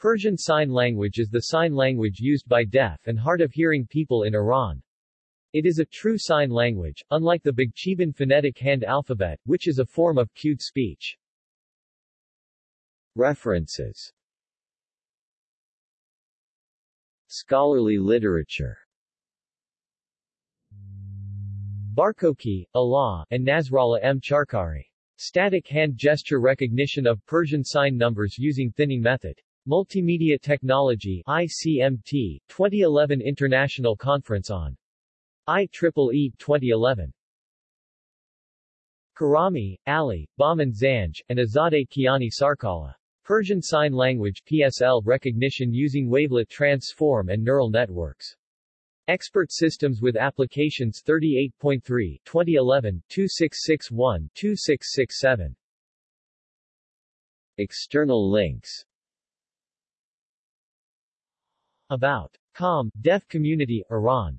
Persian Sign Language is the sign language used by deaf and hard-of-hearing people in Iran. It is a true sign language, unlike the Baghcheban phonetic hand alphabet, which is a form of cued speech. References Scholarly literature Barkoky, Allah, and Nasrollah M. Charkari. Static hand gesture recognition of Persian sign numbers using thinning method. Multimedia Technology ICMT, 2011 International Conference on IEEE 2011. Karami, Ali, Bahman Zanj, and Azadeh Kiani Sarkaleh. Persian Sign Language PSL recognition using wavelet transform and neural networks. Expert Systems with Applications 38.3 2011 2661 2667 External links About. Com, Deaf Community, Iran